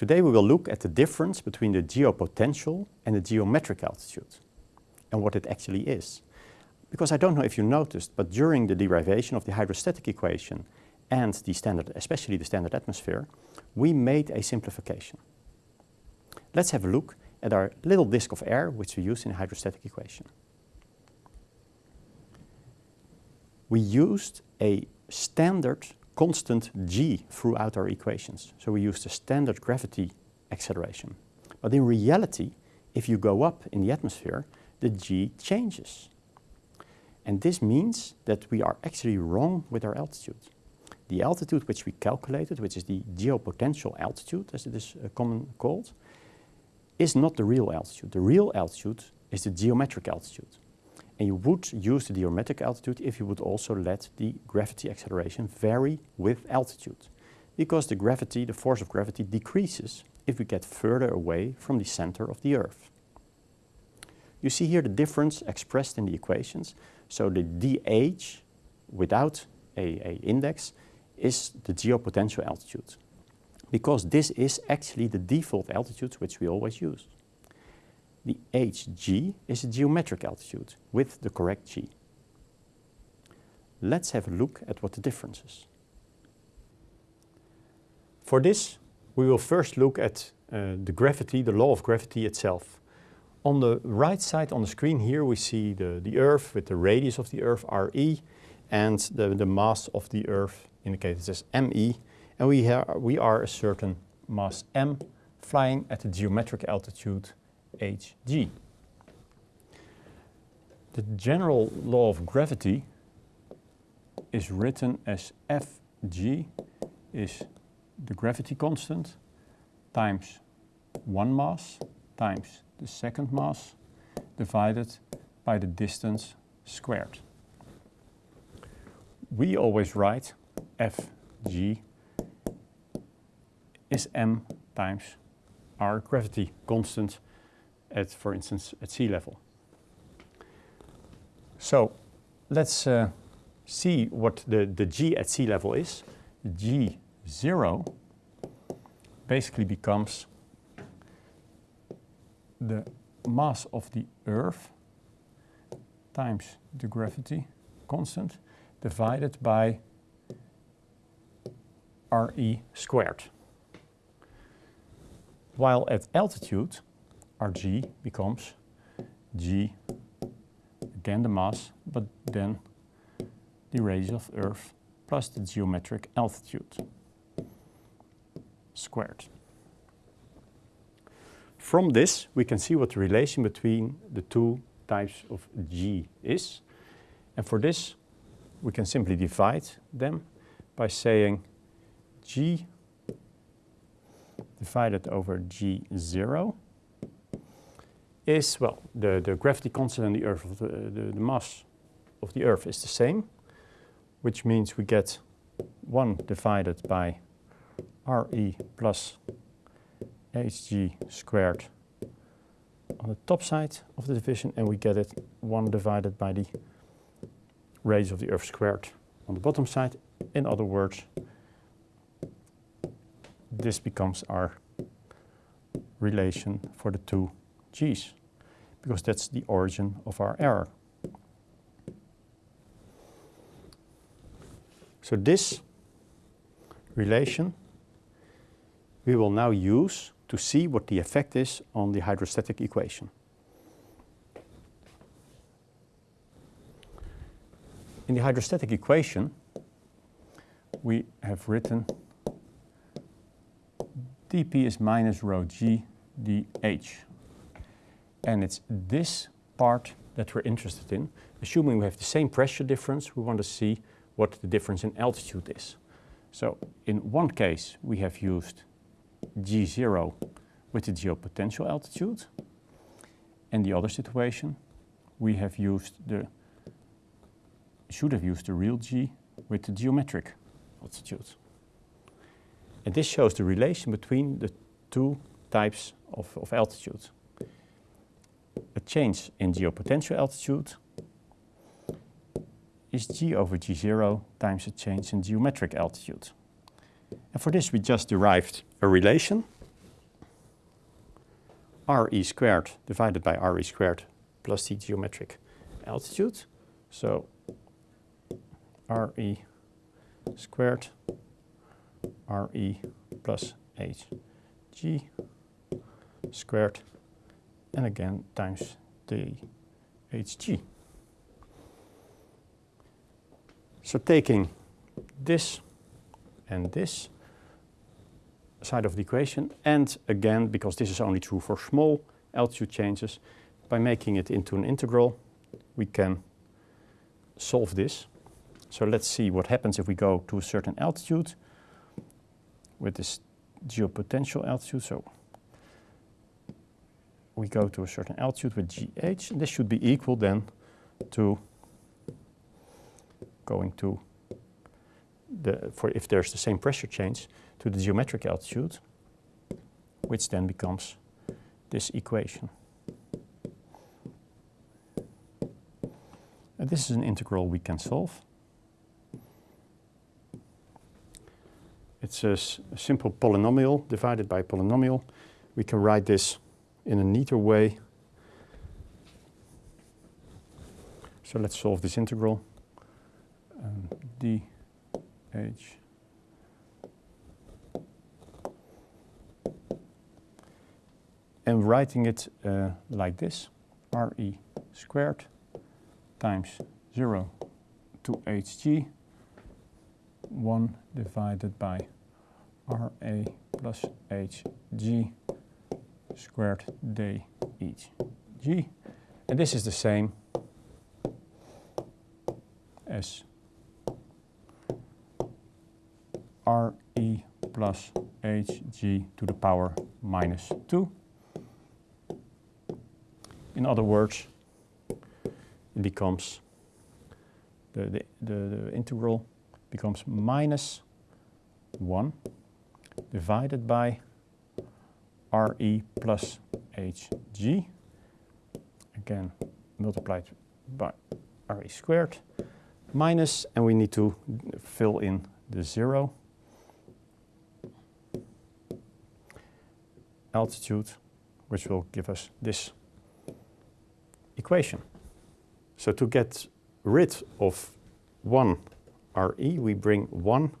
Today we will look at the difference between the geopotential and the geometric altitude and what it actually is. Because I don't know if you noticed, but during the derivation of the hydrostatic equation and the standard, especially the standard atmosphere, we made a simplification. Let's have a look at our little disk of air which we use in the hydrostatic equation. We used a standard constant g throughout our equations. So we use the standard gravity acceleration. But in reality, if you go up in the atmosphere, the g changes. And this means that we are actually wrong with our altitude. The altitude which we calculated, which is the geopotential altitude, as it is uh, commonly called, is not the real altitude. The real altitude is the geometric altitude. And you would use the geometric altitude if you would also let the gravity acceleration vary with altitude. Because the gravity, the force of gravity decreases if we get further away from the center of the Earth. You see here the difference expressed in the equations. So the dh without a, a index is the geopotential altitude because this is actually the default altitude which we always use. The hg is a geometric altitude with the correct g. Let's have a look at what the difference is. For this, we will first look at uh, the gravity, the law of gravity itself. On the right side on the screen here we see the, the Earth with the radius of the Earth RE and the, the mass of the Earth indicated as ME and we, we are a certain mass m flying at a geometric altitude hg. The general law of gravity is written as Fg is the gravity constant times one mass times the second mass divided by the distance squared. We always write Fg is m times our gravity constant at, for instance, at sea level. So let's uh, see what the, the g at sea level is. g0 basically becomes the mass of the Earth times the gravity constant divided by RE squared. While at altitude, our g becomes g, again the mass, but then the radius of Earth plus the geometric altitude squared. From this, we can see what the relation between the two types of g is. And for this, we can simply divide them by saying g divided over g0 is, well, the, the gravity constant in the Earth, the, the, the mass of the Earth is the same, which means we get 1 divided by RE plus hg squared on the top side of the division and we get it 1 divided by the radius of the Earth squared on the bottom side. In other words, this becomes our relation for the two g's, because that's the origin of our error. So this relation we will now use to see what the effect is on the hydrostatic equation. In the hydrostatic equation, we have written dp is minus rho g dh. And it's this part that we're interested in. Assuming we have the same pressure difference, we want to see what the difference in altitude is. So in one case, we have used g0 with the geopotential altitude. In the other situation, we have used the, should have used the real g with the geometric altitude. And this shows the relation between the two types of, of altitude. A change in geopotential altitude is g over g0 times a change in geometric altitude. And for this we just derived a relation re squared divided by re squared plus the geometric altitude. So re squared re plus hg squared and again times the hg. So taking this and this side of the equation and again because this is only true for small altitude changes by making it into an integral we can solve this. So let's see what happens if we go to a certain altitude with this geopotential altitude. So we go to a certain altitude with GH, and this should be equal then to going to the, for if there's the same pressure change, to the geometric altitude, which then becomes this equation. And this is an integral we can solve. It's a, a simple polynomial divided by a polynomial. We can write this in a neater way. So let's solve this integral. Um, dh and writing it uh, like this, re squared times 0 to hg 1 divided by ra plus hg squared d each g. And this is the same as re plus hg to the power minus 2. In other words, it becomes, the, the, the, the integral becomes minus 1 divided by Re plus Hg, again multiplied by Re squared, minus, and we need to fill in the zero, altitude, which will give us this equation. So to get rid of 1 Re, we bring 1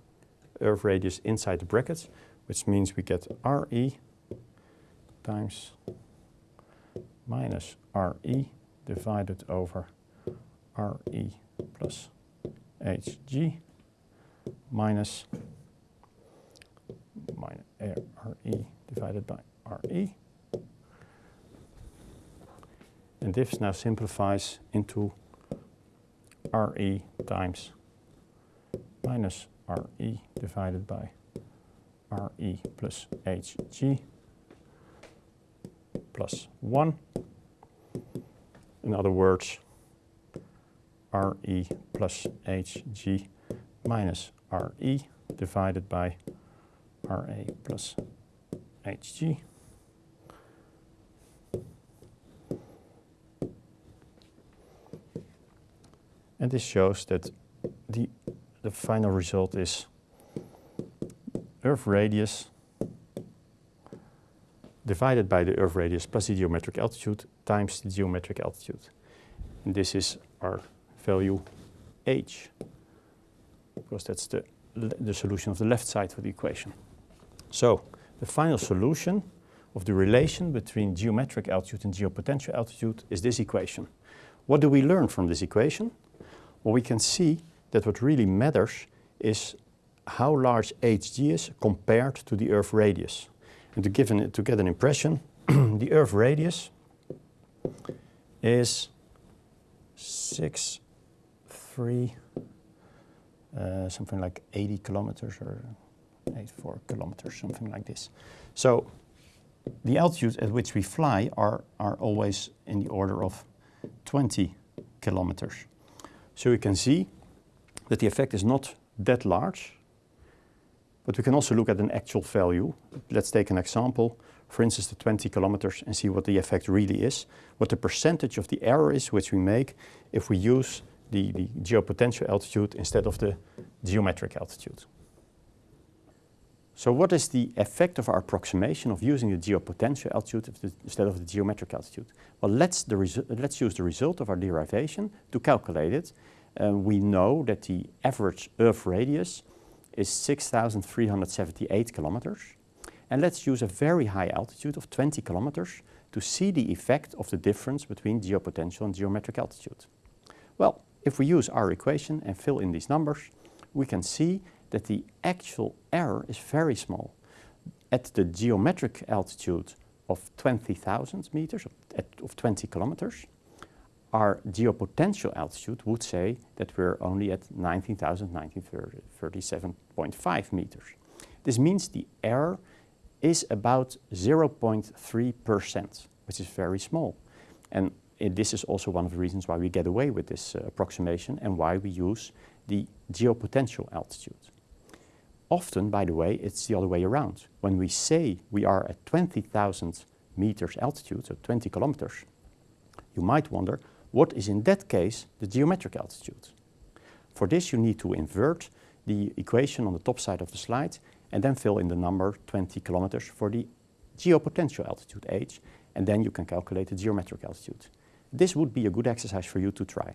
earth radius inside the brackets, which means we get Re times minus Re divided over Re plus Hg minus, minus eh, Re divided by Re. And this now simplifies into Re times minus Re divided by Re plus Hg plus 1. In other words, Re plus Hg minus Re divided by Ra plus Hg. And this shows that the, the final result is Earth radius divided by the Earth radius plus the geometric altitude times the geometric altitude. And this is our value h, because that's the, the solution of the left side of the equation. So the final solution of the relation between geometric altitude and geopotential altitude is this equation. What do we learn from this equation? Well, we can see that what really matters is how large hg is compared to the Earth radius. And to, give an, to get an impression, the Earth radius is 6, 3, uh, something like 80 kilometers or 84 kilometers, something like this. So the altitudes at which we fly are, are always in the order of 20 kilometers. So you can see that the effect is not that large, but we can also look at an actual value. Let's take an example, for instance, the 20 kilometers and see what the effect really is, what the percentage of the error is which we make if we use the, the geopotential altitude instead of the geometric altitude. So what is the effect of our approximation of using the geopotential altitude instead of the geometric altitude? Well, let's, let's, use the result of our derivation to calculate it. Uh, we know that the average Earth radius is 6,378 kilometers. And let's use a very high altitude of 20 kilometers to see the effect of the difference between geopotential and geometric altitude. Well, if we use our equation and fill in these numbers, we can see that the actual error is very small. At the geometric altitude of 20,000 meters, of, of 20 kilometers, our geopotential altitude would say that we're only at 19,1937.5 meters. This means the error is about 0.3%, which is very small. And this is also one of the reasons why we get away with this uh, approximation and why we use the geopotential altitude. Often, by the way, it's the other way around. When we say we are at 20,000 meters altitude, so 20 kilometers, you might wonder, what is in that case the geometric altitude? For this you need to invert the equation on the top side of the slide and then fill in the number 20 kilometers for the geopotential altitude h, and then you can calculate the geometric altitude. This would be a good exercise for you to try.